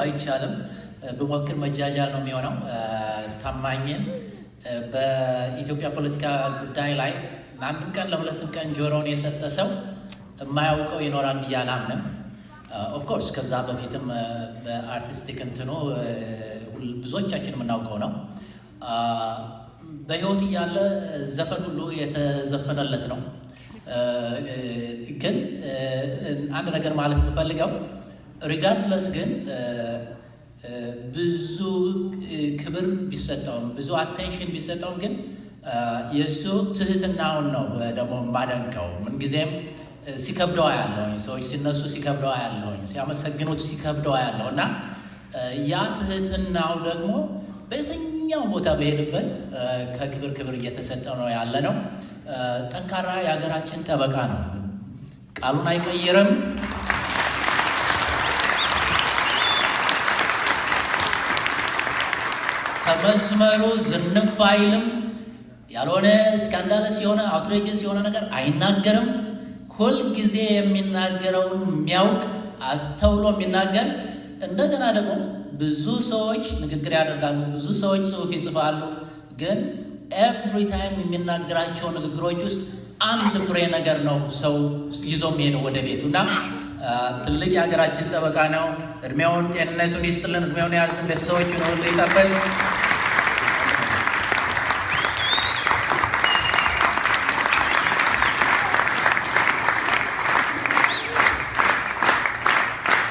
አይቻልም። ብሞክር መጃጃል ነው የሚሆነው። ታማኝን በኢትዮጵያ ፖለቲካ ጉዳይ ላይ ለአንድም ቀን ለሁለትም ቀን ጆሮውን የሰጠ ሰው የማያውቀው ይኖራል ብዬ አላምንም። of course ከዛ በፊትም በ artistic እንትኑ ብዙዎቻችን የምናውቀው ነው። በህይወት እያለ ዘፈን ሁሉ የተዘፈነለት ነው። ግን አንድ ነገር ማለት የምፈልገው regardless ግን ብዙ ክብር ቢሰጠውም ብዙ attention ቢሰጠውም ግን የእሱ ትህትናውን ነው ደግሞ የማደንቀው። ምንጊዜም ሲከብደው ያለውኝ ሰዎች ሲነሱ ሲከብደው ያለውኝ ሲያመሰግኑት ሲከብደው ያለው እና ያ ትህትናው ደግሞ በየትኛው ቦታ በሄድበት ከክብር ክብር እየተሰጠ ነው ያለ ነው። ጠንካራ የሀገራችን ጠበቃ ነው። ቃሉን አይቀይርም። ከመስመሩ ዝንፍ አይልም። ያልሆነ scandalous የሆነ outrageous የሆነ ነገር አይናገርም። ሁልጊዜ የሚናገረውን የሚያውቅ አስተውሎ የሚናገር እንደገና ደግሞ ብዙ ሰዎች ንግግር ያደርጋሉ፣ ብዙ ሰዎች ጽሑፍ ይጽፋሉ። ግን every time የሚናገራቸው ንግግሮች ውስጥ አንድ ፍሬ ነገር ነው ሰው ይዞ የሚሄደው ወደ ቤቱ እና ትልቅ የሀገራችን ጠበቃ ነው። እድሜውን ጤንነቱን ይስጥልን፣ እድሜውን ያርዝምልን፣ ቤተሰቦቹን ሁሉ ይጠብቅ።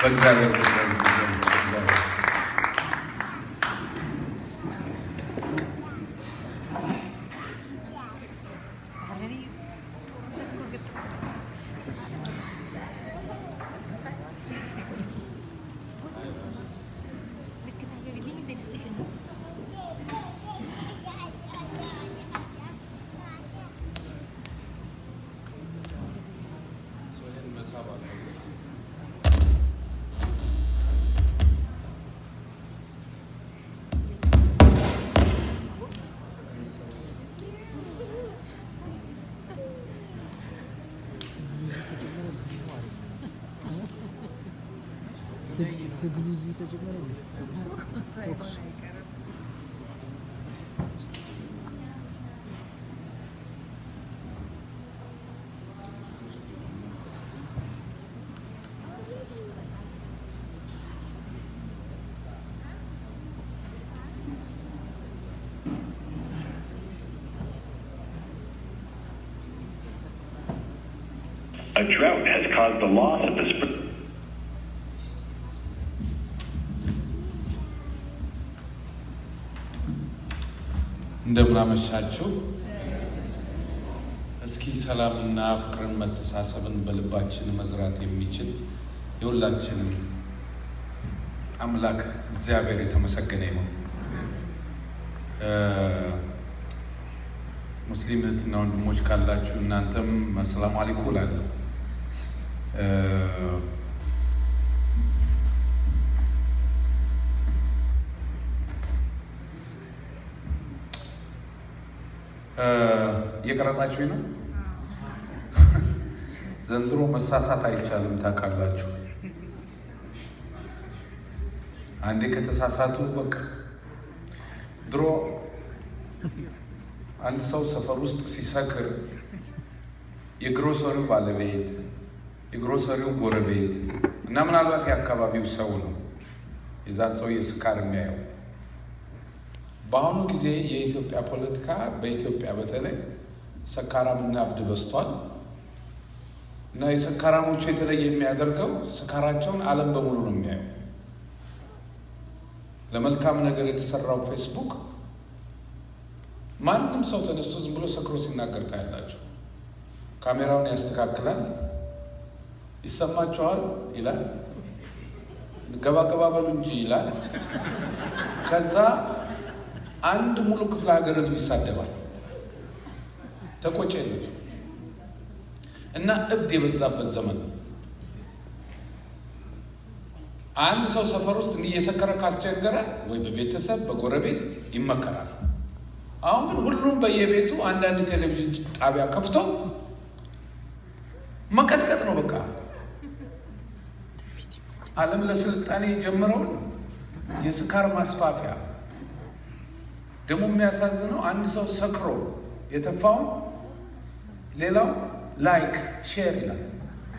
በእግዚአብሔር ትግሉ A drought has caused the loss of the spring. እንደምናመሻችሁ። እስኪ ሰላምና ፍቅርን መተሳሰብን በልባችን መዝራት የሚችል የሁላችንም አምላክ እግዚአብሔር የተመሰገነ ይሁን። ሙስሊም እህትና ወንድሞች ካላችሁ እናንተም አሰላሙ አለይኩም እላለሁ። እየቀረጻችሁ ነው። ዘንድሮ መሳሳት አይቻልም ታውቃላችሁ። አንዴ ከተሳሳቱ በቃ ድሮ አንድ ሰው ሰፈር ውስጥ ሲሰክር የግሮሰሪው ባለቤት የግሮሰሪው ጎረቤት እና ምናልባት የአካባቢው ሰው ነው የዛን ሰው የስካር የሚያየው። በአሁኑ ጊዜ የኢትዮጵያ ፖለቲካ በኢትዮጵያ በተለይ ሰካራምና እብድ በዝቷል እና የሰካራሞቹ የተለየ የሚያደርገው ስካራቸውን ዓለም በሙሉ ነው የሚያየው። ለመልካም ነገር የተሰራው ፌስቡክ ማንም ሰው ተነስቶ ዝም ብሎ ሰክሮ ሲናገር ታያላችሁ። ካሜራውን ያስተካክላል፣ ይሰማችኋል ይላል፣ ገባ ገባ በሉ እንጂ ይላል። ከዛ አንድ ሙሉ ክፍለ ሀገር ህዝብ ይሳደባል። ተቆጨ እና እብድ የበዛበት ዘመን ነው። አንድ ሰው ሰፈር ውስጥ እንዲህ እየሰከረ ካስቸገረ ወይ በቤተሰብ በጎረቤት ይመከራል። አሁን ግን ሁሉም በየቤቱ አንዳንድ ቴሌቪዥን ጣቢያ ከፍቶ መቀጥቀጥ ነው በቃ። ዓለም ለስልጣኔ የጀመረውን የስካር ማስፋፊያ ደግሞ የሚያሳዝነው አንድ ሰው ሰክሮ የተፋውን ሌላው like share ይላል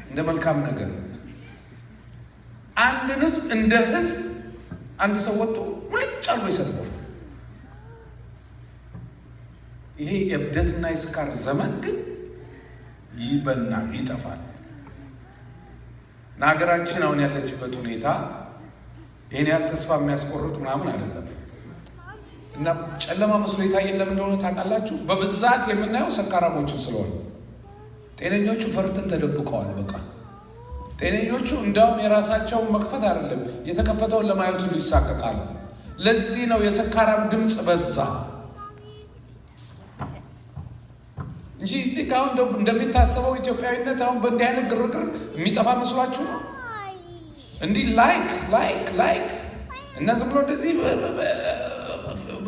እንደ መልካም ነገር። አንድን ህዝብ እንደ ህዝብ አንድ ሰው ወጥቶ ሙልጭ አርጎ ይሰድባል። ይሄ የእብደትና የስካር ዘመን ግን ይበናል፣ ይጠፋል። ሀገራችን አሁን ያለችበት ሁኔታ ይህን ያህል ተስፋ የሚያስቆርጥ ምናምን አይደለም። እና ጨለማ መስሎ የታየን ለምን እንደሆነ ታውቃላችሁ? በብዛት የምናየው ሰካራሞችን ስለሆነ፣ ጤነኞቹ ፈርተን ተደብቀዋል። በቃ ጤነኞቹ እንዲያውም የራሳቸውን መክፈት አይደለም የተከፈተውን ለማየቱ ይሳቀቃሉ። ለዚህ ነው የሰካራም ድምፅ በዛ እንጂ አሁን እንደሚታሰበው ኢትዮጵያዊነት አሁን በእንዲህ አይነት ግርግር የሚጠፋ መስሏችሁ ነው? እንዲህ like like like እና ዝም ብሎ እንደዚህ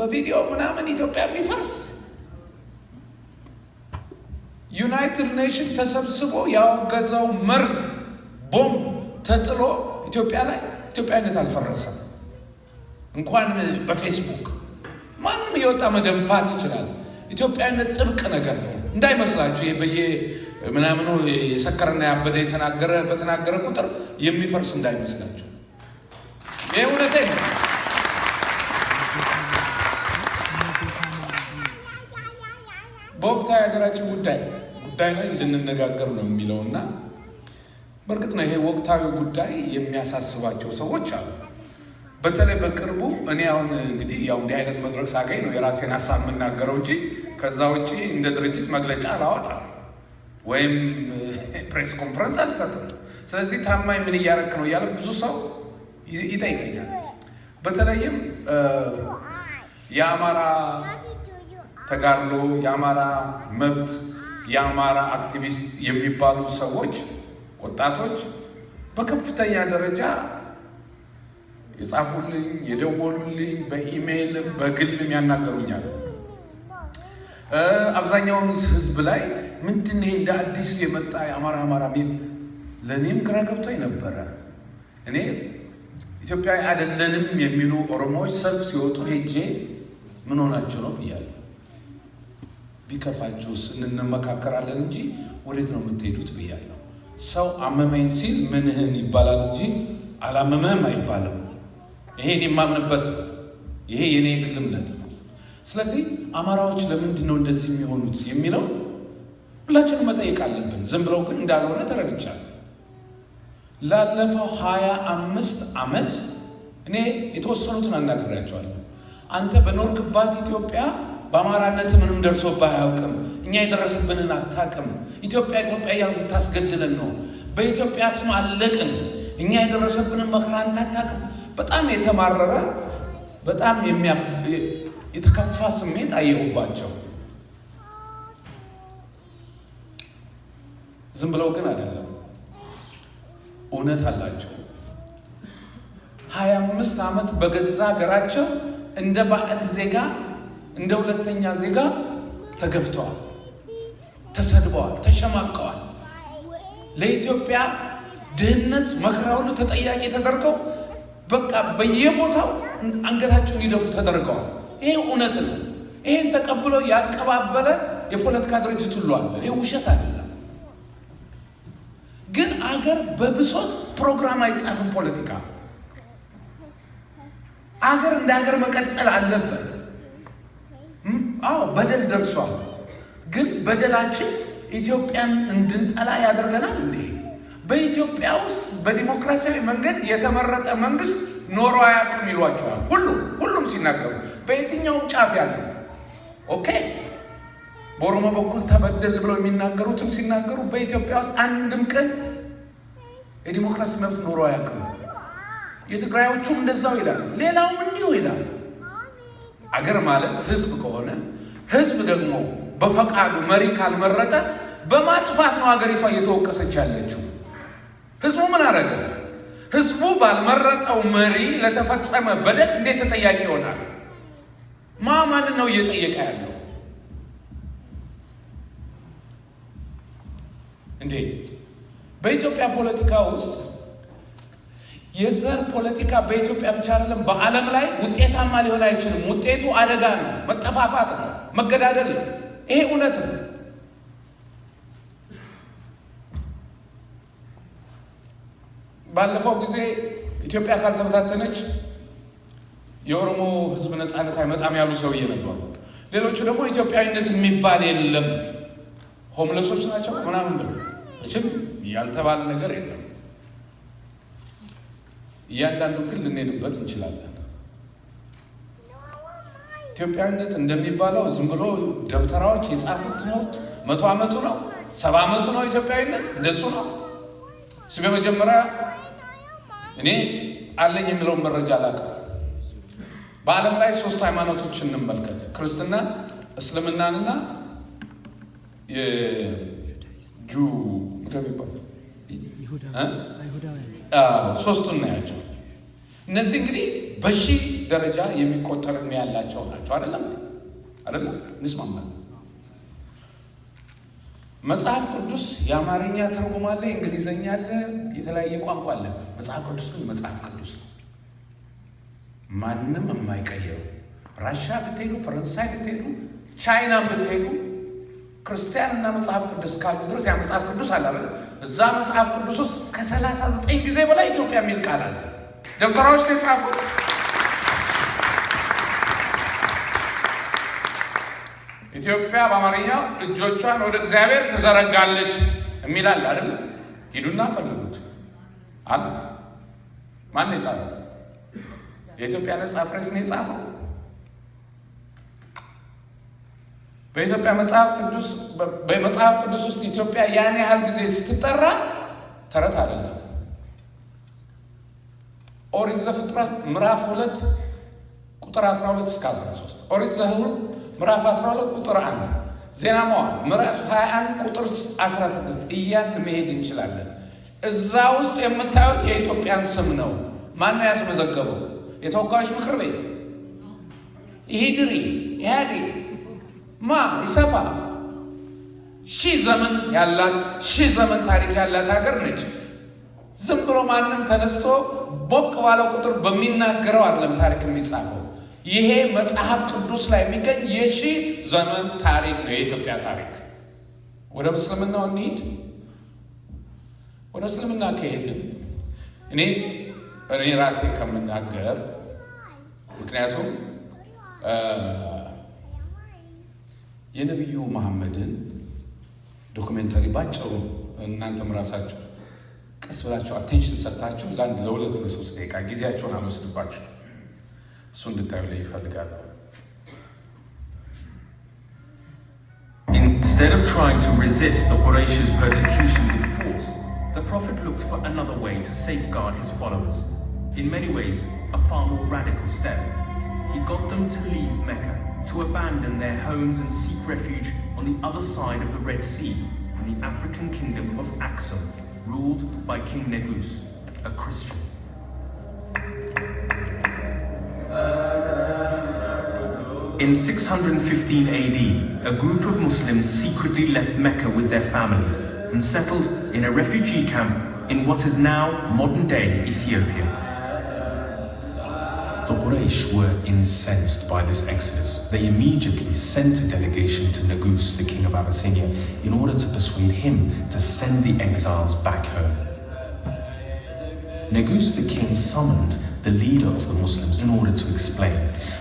በቪዲዮ ምናምን ኢትዮጵያ የሚፈርስ ዩናይትድ ኔሽን ተሰብስቦ ያወገዘው መርዝ ቦምብ ተጥሎ ኢትዮጵያ ላይ ኢትዮጵያዊነት አልፈረሰም። እንኳን በፌስቡክ ማንም የወጣ መደንፋት ይችላል። ኢትዮጵያዊነት ጥብቅ ነገር ነው እንዳይመስላችሁ። በየ ምናምኑ የሰከረና ያበደ የተናገረ በተናገረ ቁጥር የሚፈርስ እንዳይመስላችሁ። ይህ እውነቴ ነው። በወቅታዊ ሀገራችን ጉዳይ ጉዳይ ላይ እንድንነጋገር ነው የሚለው እና በእርግጥ ነው ይሄ ወቅታዊ ጉዳይ የሚያሳስባቸው ሰዎች አሉ። በተለይ በቅርቡ እኔ አሁን እንግዲህ ያው እንዲህ አይነት መድረክ ሳገኝ ነው የራሴን ሀሳብ የምናገረው እንጂ ከዛ ውጭ እንደ ድርጅት መግለጫ አላወጣም ወይም ፕሬስ ኮንፈረንስ አልሰጥም። ስለዚህ ታማኝ ምን እያረክ ነው እያለ ብዙ ሰው ይጠይቀኛል። በተለይም የአማራ ተጋድሎ፣ የአማራ መብት፣ የአማራ አክቲቪስት የሚባሉ ሰዎች ወጣቶች በከፍተኛ ደረጃ የጻፉልኝ የደወሉልኝ በኢሜይልም በግልም ያናገሩኛል። አብዛኛውን ሕዝብ ላይ ምንድን ይሄ እንደ አዲስ የመጣ የአማራ አማራ ሚል ለእኔም ግራ ገብቶኝ ነበረ። እኔ ኢትዮጵያዊ አይደለንም የሚሉ ኦሮሞዎች ሰልፍ ሲወጡ ሄጄ ምን ሆናችሁ ነው ብያለሁ። ቢከፋችሁስ እንመካከራለን እንጂ ወዴት ነው የምትሄዱት ብያለሁ። ሰው አመመኝ ሲል ምንህን ይባላል እንጂ አላመመህም አይባልም። ይሄ እኔ የማምንበት ነው። ይሄ የኔ የግል እምነት ነው። ስለዚህ አማራዎች ለምንድን ነው እንደዚህ የሚሆኑት የሚለው ሁላችንም መጠየቅ አለብን። ዝም ብለው ግን እንዳልሆነ ተረድቻለሁ። ላለፈው ሀያ አምስት ዓመት እኔ የተወሰኑትን አናግሬያቸዋለሁ። አንተ በኖርክባት ኢትዮጵያ በአማራነት ምንም ደርሶብህ አያውቅም። እኛ የደረሰብንን አታውቅም። ኢትዮጵያ ኢትዮጵያ እያልክ ልታስገድለን ነው። በኢትዮጵያ ስም አለቅን። እኛ የደረሰብንን መከራ አንተ አታውቅም። በጣም የተማረረ በጣም የተከፋ ስሜት አየሁባቸው። ዝም ብለው ግን አይደለም፣ እውነት አላቸው። ሀያ አምስት ዓመት በገዛ ሀገራቸው እንደ ባዕድ ዜጋ እንደ ሁለተኛ ዜጋ ተገፍተዋል፣ ተሰድበዋል፣ ተሸማቀዋል። ለኢትዮጵያ ድህነት መከራ ሁሉ ተጠያቂ ተደርገው በቃ በየቦታው አንገታቸውን ሊደፉ ተደርገዋል። ይሄ እውነት ነው። ይሄን ተቀብሎ ያቀባበለ የፖለቲካ ድርጅት ሁሉ አለ። ይህ ውሸት አይደለም። ግን አገር በብሶት ፕሮግራም አይጻፍም። ፖለቲካ አገር እንደ ሀገር መቀጠል አለበት። አዎ በደል ደርሷል። ግን በደላችን ኢትዮጵያን እንድንጠላ ያደርገናል እንዴ? በኢትዮጵያ ውስጥ በዲሞክራሲያዊ መንገድ የተመረጠ መንግስት ኖሮ አያውቅም ይሏቸዋል። ሁሉም ሁሉም ሲናገሩ በየትኛውም ጫፍ ያለው okay። በኦሮሞ በኩል ተበደልን ብለው የሚናገሩትም ሲናገሩ በኢትዮጵያ ውስጥ አንድም ቀን የዲሞክራሲ መብት ኖሮ አያውቅም። የትግራዮቹም እንደዛው ይላሉ። ሌላውም እንዲሁ ይላል። አገር ማለት ህዝብ ከሆነ ህዝብ ደግሞ በፈቃዱ መሪ ካልመረጠ በማጥፋት ነው ሀገሪቷ እየተወቀሰች ያለችው። ህዝቡ ምን አደረገ? ህዝቡ ባልመረጠው መሪ ለተፈጸመ በደል እንዴት ተጠያቂ ይሆናል? ማ ማንን ነው እየጠየቀ ያለው እንዴ? በኢትዮጵያ ፖለቲካ ውስጥ የዘር ፖለቲካ በኢትዮጵያ ብቻ አይደለም፣ በዓለም ላይ ውጤታማ ሊሆን አይችልም። ውጤቱ አደጋ ነው፣ መጠፋፋት ነው፣ መገዳደል ነው። ይሄ እውነት ነው። ባለፈው ጊዜ ኢትዮጵያ ካልተበታተነች የኦሮሞ ሕዝብ ነፃነት አይመጣም ያሉ ሰውዬ ነበሩ። ሌሎቹ ደግሞ ኢትዮጵያዊነት የሚባል የለም ሆምለሶች ናቸው ምናምን ብለው እችም ያልተባለ ነገር የለም። እያንዳንዱ ግን ልንሄድበት እንችላለን። ኢትዮጵያዊነት እንደሚባለው ዝም ብሎ ደብተራዎች የጻፉት ትምህርት መቶ ዓመቱ ነው ሰባ ዓመቱ ነው ኢትዮጵያዊነት እንደሱ ነው። እሱ በመጀመሪያ እኔ አለኝ የሚለውን መረጃ አላውቅም። በዓለም ላይ ሶስት ሃይማኖቶች እንመልከት፣ ክርስትና፣ እስልምናንና የጁ ሶስቱን እናያቸው። እነዚህ እንግዲህ በሺህ ደረጃ የሚቆጠር ዕድሜ ያላቸው ናቸው። አይደለም አይደለም፣ እንስማማለን። መጽሐፍ ቅዱስ የአማርኛ ትርጉም አለ፣ የእንግሊዝኛ አለ፣ የተለያየ ቋንቋ አለ። መጽሐፍ ቅዱስ ግን መጽሐፍ ቅዱስ ነው፣ ማንም የማይቀየሩ። ራሻ ብትሄዱ፣ ፈረንሳይ ብትሄዱ፣ ቻይናን ብትሄዱ ክርስቲያን እና መጽሐፍ ቅዱስ ካሉ ድረስ ያ መጽሐፍ ቅዱስ አለ አይደል? እዛ መጽሐፍ ቅዱስ ውስጥ ከሰላሳ ዘጠኝ ጊዜ በላይ ኢትዮጵያ የሚል ቃል አለ። ደብተራዎች ላይ ጻፉት። ኢትዮጵያ በአማርኛው እጆቿን ወደ እግዚአብሔር ትዘረጋለች የሚል አለ አይደል? ሂዱና ፈልጉት አለ። ማን የጻፈው? የኢትዮጵያ ነጻ ፕሬስ ነው የጻፈው። በኢትዮጵያ መጽሐፍ ቅዱስ በመጽሐፍ ቅዱስ ውስጥ ኢትዮጵያ ያን ያህል ጊዜ ስትጠራ ተረት አይደለም። ኦሪት ዘፍጥረት ምዕራፍ ሁለት ቁጥር 12 እስከ 13፣ ኦሪት ዘኍልቍ ምዕራፍ 12 ቁጥር 1፣ ዜና መዋዕል ምዕራፍ 21 ቁጥር 16 እያን መሄድ እንችላለን። እዛ ውስጥ የምታዩት የኢትዮጵያን ስም ነው። ማነው ያስመዘገበው? የተወካዮች ምክር ቤት፣ ኢሂድሪ፣ ኢህአዴግ ማ ይሰፋ ሺህ ዘመን ያላት ሺህ ዘመን ታሪክ ያላት ሀገር ነች። ዝም ብሎ ማንም ተነስቶ ቦቅ ባለው ቁጥር በሚናገረው አይደለም ታሪክ የሚጻፈው። ይሄ መጽሐፍ ቅዱስ ላይ የሚገኝ የሺህ ዘመን ታሪክ ነው የኢትዮጵያ ታሪክ። ወደ እስልምናው እንሂድ። ወደ እስልምና ከሄድን እኔ እኔ ራሴ ከምናገር ምክንያቱም የነቢዩ መሐመድን ዶክሜንተሪ ባጭሩ እናንተም ራሳችሁ ቀስ ብላችሁ አቴንሽን ሰጥታችሁ ለአንድ ለሁለት ለሶስት ደቂቃ ጊዜያቸውን አመስልባችሁ እሱ እንድታዩ ላይ ይፈልጋለሁ። Instead of trying to resist the Quraysh's persecution with force, the Prophet looked for another way to safeguard his followers. In many ways, a far more radical step. He got them to leave Mecca, to abandon their homes and seek refuge on the other side of the Red Sea, in the African kingdom of Axum, ruled by King Negus, a Christian. In 615 AD, a group of Muslims secretly left Mecca with their families and settled in a refugee camp in what is now modern day Ethiopia. Quraysh were incensed by this exodus. They immediately sent a delegation to Negus, the king of Abyssinia, in order to persuade him to send the exiles back home. Negus the king summoned the leader of the Muslims in order to explain.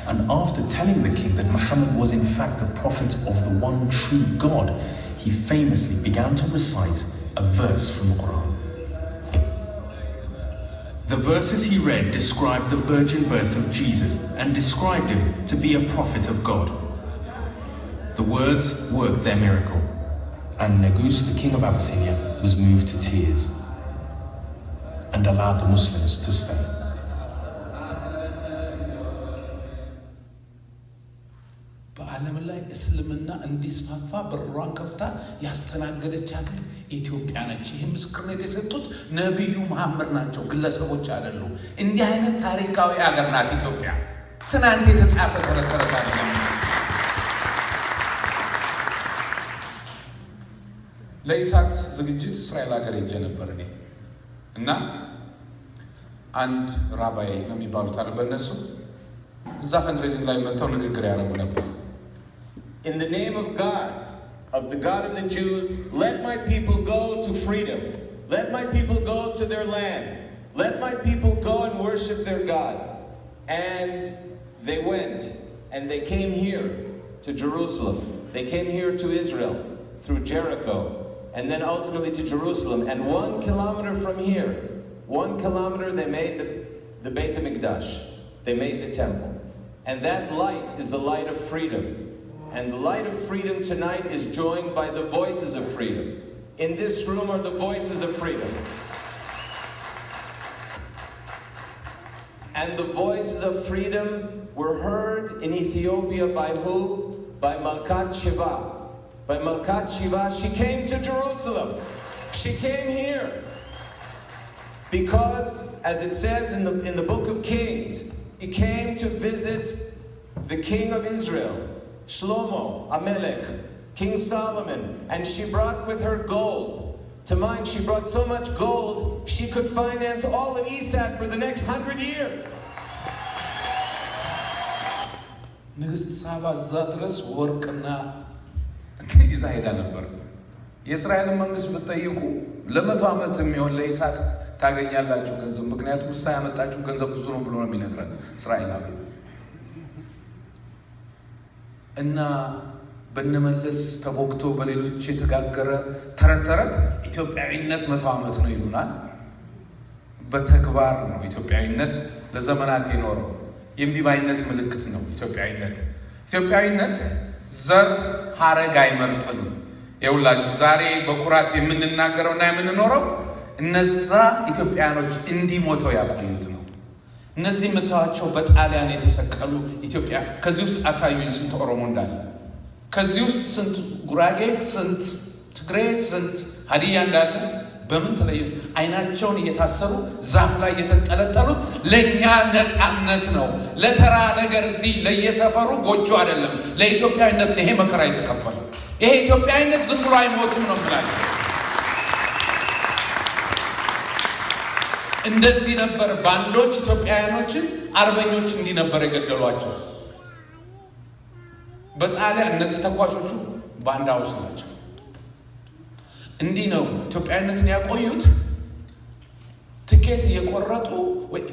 And after telling the king that Muhammad was in fact the prophet of the one true God, he famously began to recite a verse from the Quran. The verses he read described the virgin birth of Jesus and described him to be a prophet of God. The words worked their miracle, and Negus, the king of Abyssinia, was moved to tears and allowed the Muslims to stay. እስልምና እንዲስፋፋ በሯን ከፍታ ያስተናገደች ሀገር ኢትዮጵያ ነች። ይህ ምስክርነት የሰጡት ነቢዩ መሐመድ ናቸው፣ ግለሰቦች አይደሉም። እንዲህ አይነት ታሪካዊ ሀገር ናት ኢትዮጵያ። ትናንት የተጻፈ ተረት ተረት አይደለም። ለኢሳት ዝግጅት እስራኤል ሀገር ሄጄ ነበር እኔ እና አንድ rabbi ነው የሚባሉት አለ በእነሱ እዛ fundraising ላይ መጥተው ንግግር ያደረጉ ነበር። In the name of God, of the God of the Jews, let my people go to freedom. Let my people go to their land. Let my people go and worship their God. And they went and they came here to Jerusalem. They came here to Israel through Jericho and then ultimately to Jerusalem. And one kilometer from here, one kilometer, they made the, the Beit HaMikdash. They made the temple. And that light is the light of freedom. And the light of freedom tonight is joined by the voices of freedom. In this room are the voices of freedom. And the voices of freedom were heard in Ethiopia by who? By Malkat Shiva. By Malkat Shiva, she came to Jerusalem. She came here. Because, as it says in the, in the book of Kings, he came to visit the king of Israel, Shlomo, Amelech, King Solomon, and she brought with her gold. To mind, she brought so much gold, she could finance all of ESAT for the next hundred years. ንግስት ሳባ እዛ ድረስ ወርቅና ይዛ ሄዳ ነበር። የእስራኤልን መንግስት ብትጠይቁ ለመቶ ዓመት የሚሆን ለኢሳት ታገኛላችሁ ገንዘብ፣ ምክንያቱም እሳ ያመጣችሁ ገንዘብ ብዙ ነው ብሎ ነው የሚነግረን እስራኤላዊ እና በነመለስ ተቦክቶ በሌሎች የተጋገረ ተረት ተረት ኢትዮጵያዊነት መቶ ዓመት ነው ይሉናል። በተግባር ነው ኢትዮጵያዊነት ለዘመናት የኖረው። የእምቢባይነት ምልክት ነው ኢትዮጵያዊነት። ኢትዮጵያዊነት ዘር ሀረግ አይመርጥም። የሁላችሁ ዛሬ በኩራት የምንናገረው እና የምንኖረው እነዛ ኢትዮጵያውያኖች እንዲህ ሞተው ያቆዩት እነዚህ የምታዋቸው በጣሊያን የተሰቀሉ ኢትዮጵያ ከዚህ ውስጥ አሳዩኝ ስንት ኦሮሞ እንዳለ፣ ከዚህ ውስጥ ስንት ጉራጌ፣ ስንት ትግሬ፣ ስንት ሀዲያ እንዳለ በምን ተለየ? አይናቸውን እየታሰሩ ዛፍ ላይ የተንጠለጠሉት ለእኛ ነፃነት ነው። ለተራ ነገር እዚህ ለየሰፈሩ ጎጆ አይደለም። ለኢትዮጵያዊነት ይሄ መከራ የተከፈለው ይሄ ኢትዮጵያዊነት ዝም ብሎ አይሞትም ነው የምላቸው። እንደዚህ ነበር ባንዶች ኢትዮጵያውያኖችን አርበኞች እንዲህ ነበር የገደሏቸው። በጣሊያን እነዚህ ተኳሾቹ ባንዳዎች ናቸው። እንዲህ ነው ኢትዮጵያዊነትን ያቆዩት። ትኬት እየቆረጡ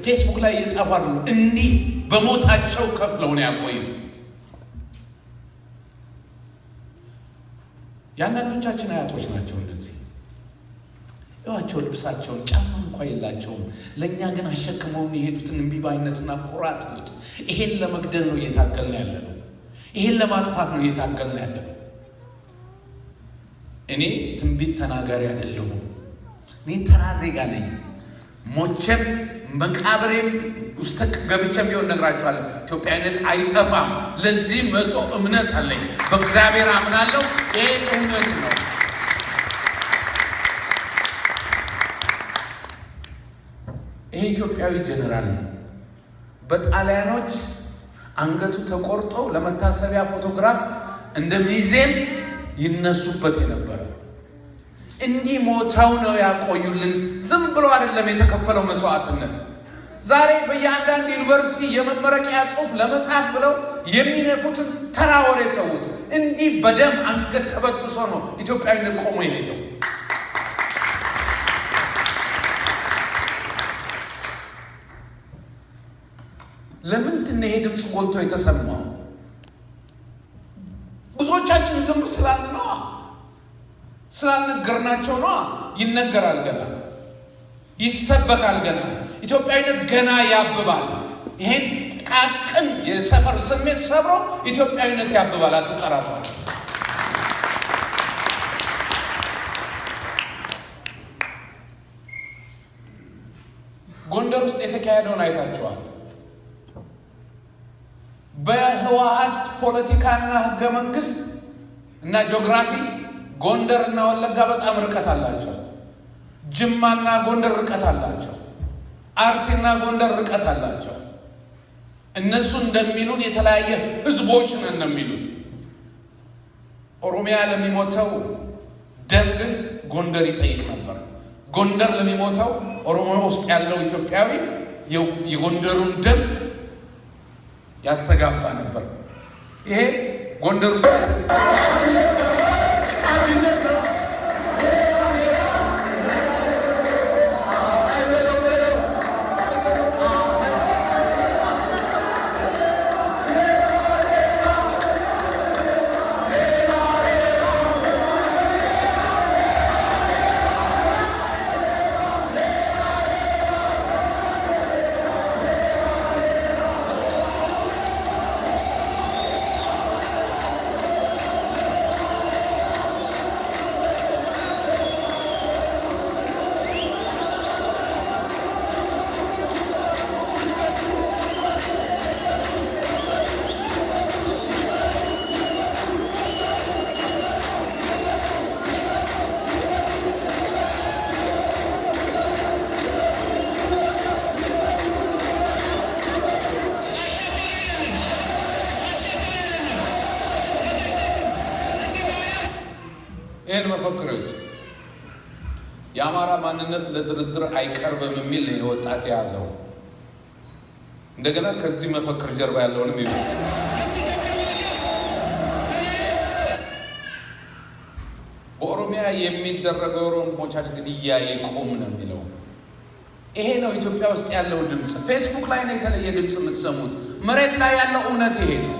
ፌስቡክ ላይ እየጻፉ እንዲህ በሞታቸው ከፍለው ነው ያቆዩት። የአንዳንዶቻችን አያቶች ናቸው እነዚህ እዋቸው ልብሳቸውን ጫማ እንኳ የላቸውም። ለእኛ ግን አሸክመውን የሄዱትን እምቢባይነትና ሉት ይሄን ለመግደል ነው እየታገልን ያለ ነው። ይሄን ለማጥፋት ነው እየታገልን ያለ ነው። እኔ ትንቢት ተናጋሪ አይደለሁም። እኔ ተራ ዜጋ ነኝ። ሞቼም መቃብሬም ውስጥ ገብቼም ቢሆን እነግራችኋለሁ፣ ኢትዮጵያዊነት አይጠፋም። ለዚህ መቶ እምነት አለኝ። በእግዚአብሔር አምናለሁ። ይሄ እውነት ነው። ይሄ ኢትዮጵያዊ ጀኔራል ነው። በጣሊያኖች አንገቱ ተቆርጦ ለመታሰቢያ ፎቶግራፍ እንደ ሚዜም ይነሱበት የነበረ እንዲህ ሞተው ነው ያቆዩልን። ዝም ብሎ አይደለም የተከፈለው መስዋዕትነት። ዛሬ በየአንዳንድ ዩኒቨርሲቲ የመመረቂያ ጽሑፍ ለመጻፍ ብለው የሚነፉትን ተራ ወሬ ተዉት። እንዲህ በደም አንገት ተበጥሶ ነው ኢትዮጵያዊነት ቆሞ የሄደው። ለምንድን ይሄ ድምፅ ጎልቶ የተሰማው? ብዙዎቻችን ዝም ስላል ነዋ፣ ስላልነገርናቸው ነዋ። ይነገራል ገና፣ ይሰበካል ገና፣ ኢትዮጵያዊነት ገና ያብባል። ይሄን ጥቃቅን የሰፈር ስሜት ሰብሮ ኢትዮጵያዊነት ያብባል። አትጠራጠሩ። ጎንደር ውስጥ የተካሄደውን አይታችኋል። በህወሀት ፖለቲካና ህገ መንግስት እና ጂኦግራፊ ጎንደር እና ወለጋ በጣም ርቀት አላቸው። ጅማና ጎንደር ርቀት አላቸው። አርሲና ጎንደር ርቀት አላቸው። እነሱ እንደሚሉን የተለያየ ህዝቦች ነን ነው የሚሉን። ኦሮሚያ ለሚሞተው ደም ግን ጎንደር ይጠይቅ ነበር። ጎንደር ለሚሞተው ኦሮሞ ውስጥ ያለው ኢትዮጵያዊ የጎንደሩን ደም ያስተጋባ ነበር። ይሄ ጎንደር ውስጥ ማንነት ለድርድር አይቀርብም የሚል ነው የወጣት የያዘው። እንደገና ከዚህ መፈክር ጀርባ ያለውንም ይሉት በኦሮሚያ የሚደረገው የኦሮሞቻች ግድያ ይቁም ነው የሚለው። ይሄ ነው ኢትዮጵያ ውስጥ ያለው ድምፅ። ፌስቡክ ላይ ነው የተለየ ድምፅ የምትሰሙት። መሬት ላይ ያለው እውነት ይሄ ነው።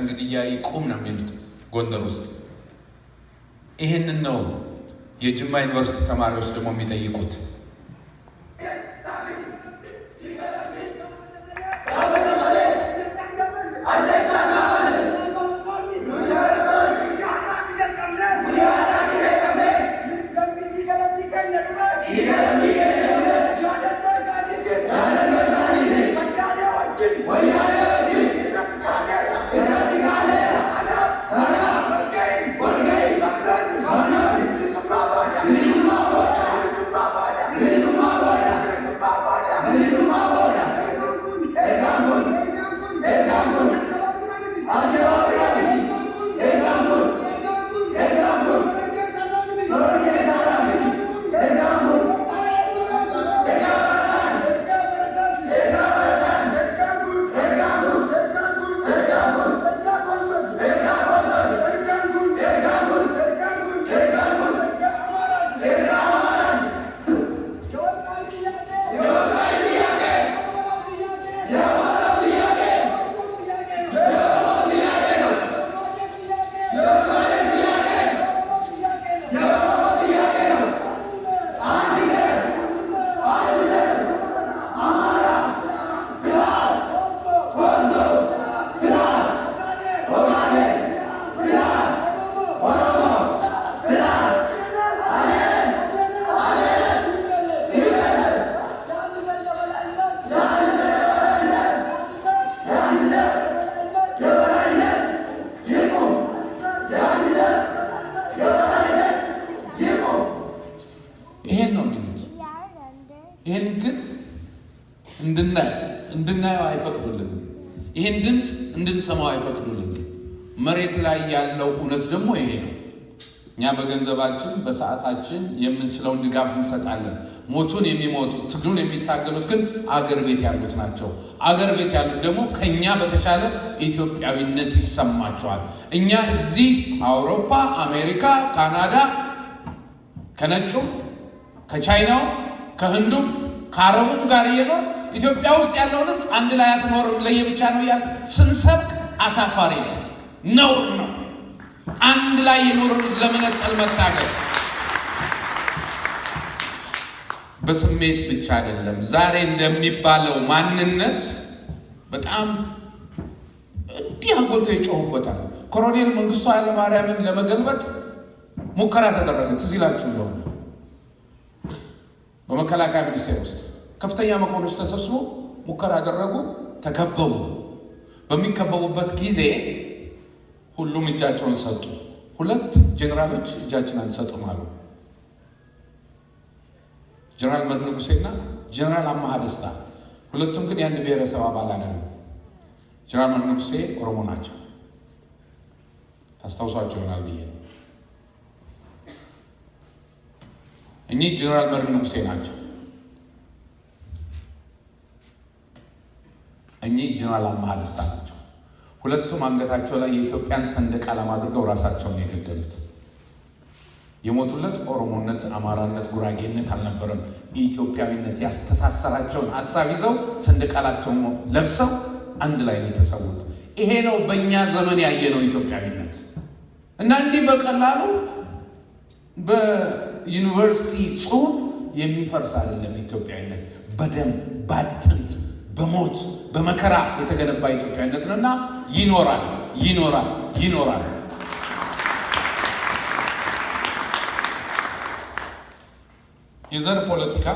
ወንድሞቻችን ግድያ ይቁም ነው የሚሉት ጎንደር ውስጥ። ይህንን ነው የጅማ ዩኒቨርሲቲ ተማሪዎች ደግሞ የሚጠይቁት። ላይ ያለው እውነት ደግሞ ይሄ ነው። እኛ በገንዘባችን በሰዓታችን የምንችለውን ድጋፍ እንሰጣለን። ሞቱን የሚሞቱት ትግሉን የሚታገሉት ግን አገር ቤት ያሉት ናቸው። አገር ቤት ያሉት ደግሞ ከኛ በተሻለ ኢትዮጵያዊነት ይሰማቸዋል። እኛ እዚህ አውሮፓ፣ አሜሪካ፣ ካናዳ ከነጩም ከቻይናው ከህንዱም ከአረቡም ጋር እየኖር ኢትዮጵያ ውስጥ ያለውን ህዝብ አንድ ላይ አትኖርም ለየብቻ ነው እያል ስንሰብክ አሳፋሪ ነው፣ ነውር ነው። አንድ ላይ ህዝብ ለመነጠል መታገል በስሜት ብቻ አይደለም። ዛሬ እንደሚባለው ማንነት በጣም እንዲህ አጎልተው ይጮሁበታል። ኮሎኔል መንግስቱ ኃይለማርያምን ለመገልበጥ ሙከራ ተደረገ። ትዝ እንደሆነ በመከላከያ ሚኒስቴር ውስጥ ከፍተኛ መኮንኖች ተሰብስቦ ሙከራ አደረጉ። ተከበቡ። በሚከበቡበት ጊዜ ሁሉም እጃቸውን ሰጡ። ሁለት ጄኔራሎች እጃችን አንሰጥም አሉ። ጀነራል መድ ንጉሴና ጀነራል አማሃ ደስታ ሁለቱም ግን የአንድ ብሔረሰብ አባል አይደሉም። ጀነራል መድ ንጉሴ ኦሮሞ ናቸው። ታስታውሷቸው ይሆናል ብዬ ነው። እኚህ ጀነራል መድ ንጉሴ ናቸው። እኚህ ጀነራል አማሃ ደስታ ናቸው። ሁለቱም አንገታቸው ላይ የኢትዮጵያን ሰንደቅ ዓላማ አድርገው ራሳቸውን የገደሉት የሞቱለት ኦሮሞነት፣ አማራነት፣ ጉራጌነት አልነበረም። ኢትዮጵያዊነት ያስተሳሰራቸውን ሀሳብ ይዘው ሰንደቃላቸውን ለብሰው አንድ ላይ ነው የተሰዉት። ይሄ ነው በእኛ ዘመን ያየነው ኢትዮጵያዊነት እና እንዲህ በቀላሉ በዩኒቨርሲቲ ጽሑፍ የሚፈርስ አይደለም። ኢትዮጵያዊነት በደም በአጥንት በሞት በመከራ የተገነባ ኢትዮጵያዊነት ነው እና ይኖራል ይኖራል ይኖራል። የዘር ፖለቲካ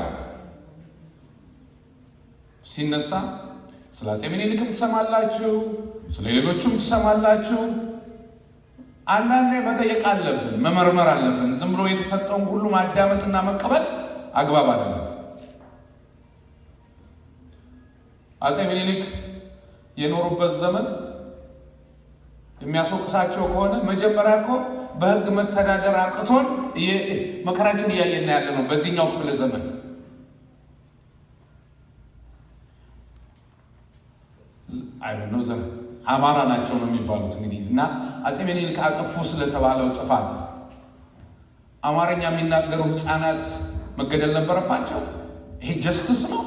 ሲነሳ ስለ አፄ ምኒልክም ትሰማላችሁ፣ ስለ ሌሎቹም ትሰማላችሁ። አንዳንዴ መጠየቅ አለብን፣ መመርመር አለብን። ዝም ብሎ የተሰጠውን ሁሉ ማዳመጥና መቀበል አግባብ አይደለም። አፄ ምኒልክ የኖሩበት ዘመን የሚያስወቅሳቸው ከሆነ መጀመሪያ እኮ በሕግ መተዳደር አቅቶን መከራችን እያየን ያለ ነው። በዚህኛው ክፍለ ዘመን አይነው ዘ አማራ ናቸው ነው የሚባሉት እንግዲህ እና አፄ ምኒልክ አጠፉ ስለተባለው ጥፋት አማርኛ የሚናገሩ ሕፃናት መገደል ነበረባቸው። ይሄ ጀስትስ ነው?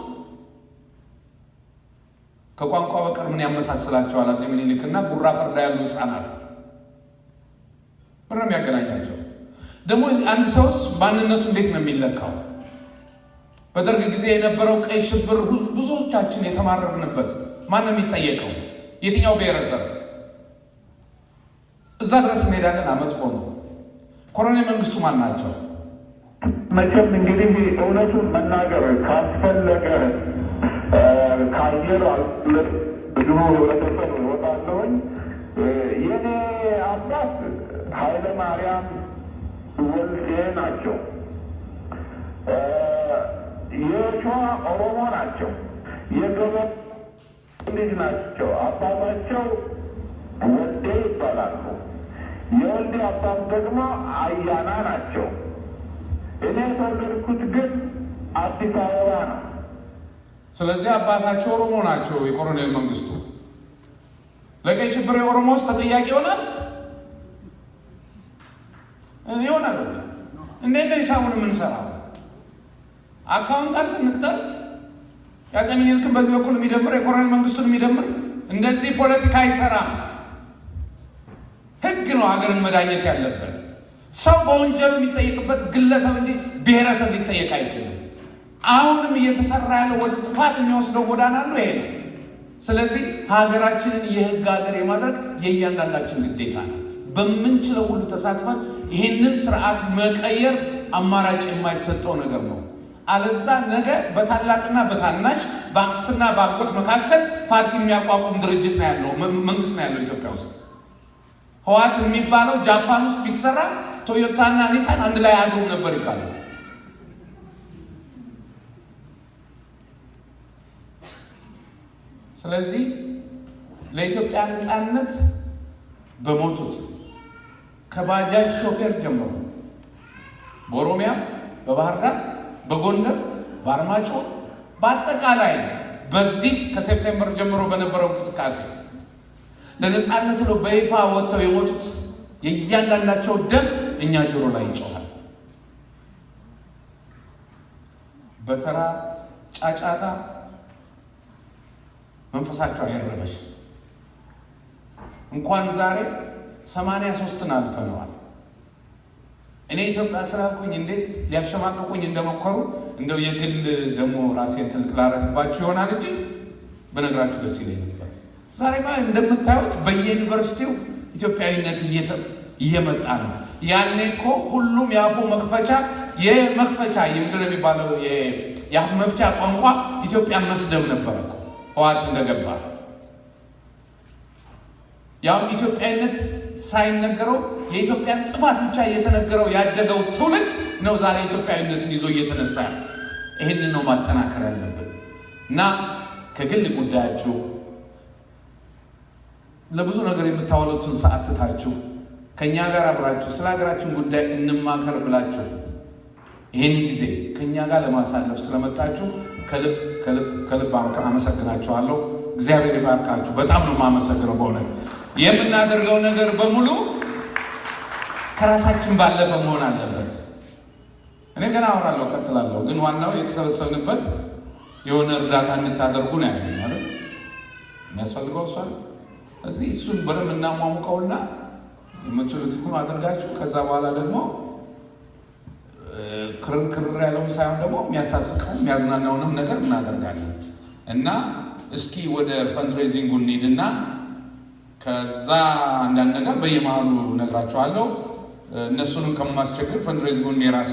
ከቋንቋ በቀር ምን ያመሳስላቸዋል? አፄ ምኒልክ እና ጉራ ፈርዳ ያሉ ሕፃናት ምን ነው የሚያገናኛቸው? ደግሞ አንድ ሰውስ ማንነቱ እንዴት ነው የሚለካው? በደርግ ጊዜ የነበረው ቀይ ሽብር ብዙዎቻችን የተማረርንበት ማን ነው የሚጠየቀው? የትኛው ብሔረሰብ? እዛ ድረስ እንሄዳለን። መጥፎ ነው። ኮሎኔል መንግስቱ ማን ናቸው? መቼም እንግዲህ እውነቱን መናገር ካስፈለገ ከአየር ብዙ ህብረተሰብ እወጣለሁኝ። የኔ አባት ኃይለ ማርያም ወልዴ ናቸው። የሸዋ ኦሮሞ ናቸው። የገበ ልጅ ናቸው። አባታቸው ወልዴ ይባላሉ። የወልዴ አባት ደግሞ አያና ናቸው። እኔ የተወለድኩት ግን አዲስ አበባ ነው። ስለዚህ አባታቸው ኦሮሞ ናቸው። የኮሎኔል መንግስቱ ለቀይ ሽብር የኦሮሞ ውስጥ ተጠያቂ ይሆናል ይሆናል። እንዴት ነው ሂሳቡን የምንሰራው? accountant እንቅጠር። የአፄ ምኒልክን በዚህ በኩል የሚደምር የኮሎኔል መንግስቱን የሚደምር እንደዚህ ፖለቲካ አይሰራም። ህግ ነው ሀገርን መዳኘት ያለበት። ሰው በወንጀሉ የሚጠየቅበት ግለሰብ እንጂ ብሔረሰብ ሊጠየቅ አይችልም። አሁንም እየተሰራ ያለው ወደ ጥፋት የሚወስደው ጎዳና ነው ይሄ ነው። ስለዚህ ሀገራችንን የህግ ሀገር የማድረግ የእያንዳንዳችን ግዴታ ነው። በምንችለው ሁሉ ተሳትፈን ይሄንን ስርዓት መቀየር አማራጭ የማይሰጠው ነገር ነው። አለዛ ነገ በታላቅና በታናሽ በአክስትና በአጎት መካከል ፓርቲ የሚያቋቁም ድርጅት ነው ያለው መንግስት ነው ያለው ኢትዮጵያ ውስጥ። ህዋት የሚባለው ጃፓን ውስጥ ቢሰራ ቶዮታና ኒሳን አንድ ላይ አድሮም ነበር ይባላል። ስለዚህ ለኢትዮጵያ ነፃነት በሞቱት ከባጃጅ ሾፌር ጀምሮ በኦሮሚያ፣ በባህር ዳር፣ በጎንደር፣ በአርማጮ በአጠቃላይ በዚህ ከ September ጀምሮ በነበረው እንቅስቃሴ ለነፃነት ብለው በይፋ ወጥተው የሞቱት የእያንዳንዳቸው ደም እኛ ጆሮ ላይ ይጮኻል። በተራ ጫጫታ መንፈሳቸው አይረበሽ። እንኳን ዛሬ ሰማንያ ሶስትን አልፈነዋል። እኔ ኢትዮጵያ ስላልኩኝ እንዴት ሊያሸማቅቁኝ እንደሞከሩ እንደው የግል ደግሞ ራሴን ትልቅ ላረግባችሁ ይሆናል እንጂ በነገራችሁ ደስ ይለኝ ነበር። ዛሬማ እንደምታዩት በየዩኒቨርሲቲው ኢትዮጵያዊነት እየመጣ ነው። ያኔ እኮ ሁሉም የአፉ መክፈቻ የመክፈቻ የምንድን ነው የሚባለው የአፍ መፍቻ ቋንቋ ኢትዮጵያን መስደብ ነበር እኮ ህዋት እንደገባ። ያውም ኢትዮጵያዊነት ሳይነገረው የኢትዮጵያን ጥፋት ብቻ እየተነገረው ያደገው ትውልድ ነው ዛሬ ኢትዮጵያዊነትን ይዞ እየተነሳ ይህንን ነው ማጠናከር ያለብን። እና ከግል ጉዳያችሁ ለብዙ ነገር የምታወሉትን ሰዓት ትታችሁ ከእኛ ጋር አብራችሁ ስለ ሀገራችን ጉዳይ እንማከር ብላችሁ ይህን ጊዜ ከእኛ ጋር ለማሳለፍ ስለመጣችሁ ከልብ ከልብ ከልብ አመሰግናችኋለሁ። እግዚአብሔር ይባርካችሁ። በጣም ነው የማመሰግነው። በእውነት የምናደርገው ነገር በሙሉ ከራሳችን ባለፈ መሆን አለበት። እኔ ገና አወራለሁ፣ ቀጥላለሁ። ግን ዋናው የተሰበሰብንበት የሆነ እርዳታ እንድታደርጉ ነው ያለኝ? የሚያስፈልገው እሷ እዚህ እሱን በደንብ እናሟሙቀውና የምትችሉትን አድርጋችሁ ከዛ በኋላ ደግሞ ከረር ያለውን ሳይሆን ደግሞ የሚያሳስቀው የሚያዝናናውንም ነገር እናደርጋለን እና እስኪ ወደ fundraising ኡ እንሂድና ከዛ አንዳንድ ነገር በየመሃሉ እነግራችኋለሁ። እነሱንም ከማስቸግር fundraising ኡን የራሴ